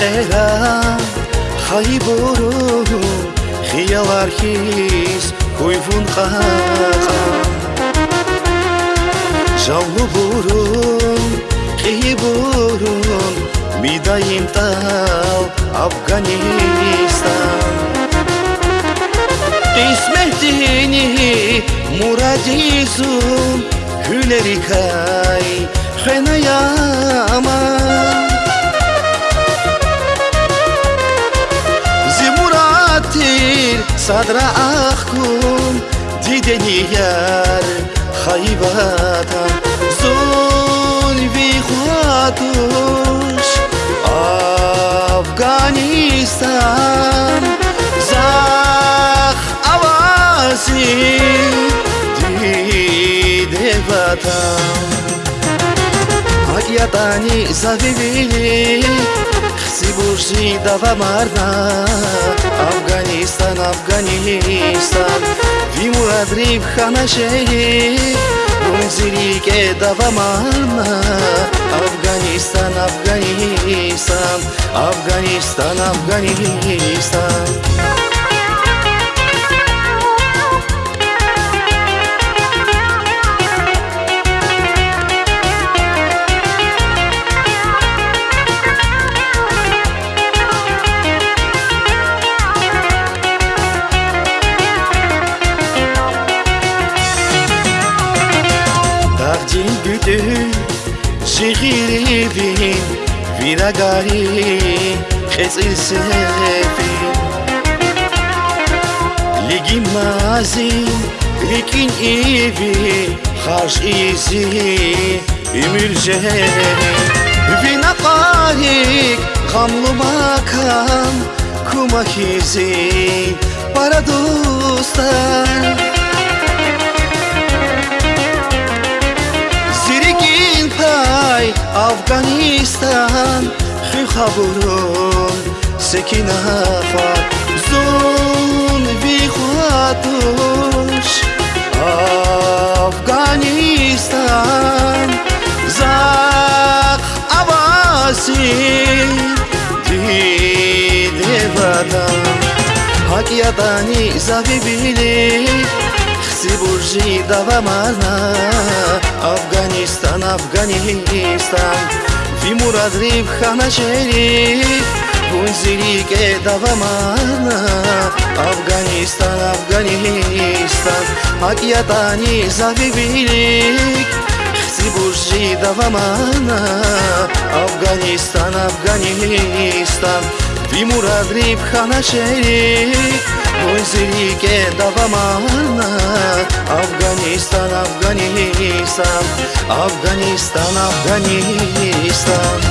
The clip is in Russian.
эра хай бору хиялархис куйвун хаха жаллу бурун хи бурун мидаим тал афганистан qismetini muradizun hüleri kay xenayama zimuratir sadra axkun dideni yar xaybatan zulvi xatush afganistan ватан ҳақиятани завивили сибурши давамарна афганистан афганистан вимуадриб ханашеи унзирике давамарна афганистан афганистан афганистан афганистан شغيري ویرا گاری خزی سفی لگی مازی لکین ایوی خارش ایزی امیر جهری وینا قاریک غملو باکم کما خیزی برا دوستم афғанистон хи хабурон секинафат зун бихуатуш афғанистон зақ аваси диде ватан ҳакиятани завибилик сибуржи давамана афганистан афганистан. Вимурадриб ханашери гунзирике давамана афганистан афганистан. Ҳақиятани завибилик сибуржи давамана афганистан афганистан. Вимурадриб ханашери гунзирике давамана афганистан афганистан афганистан афганистан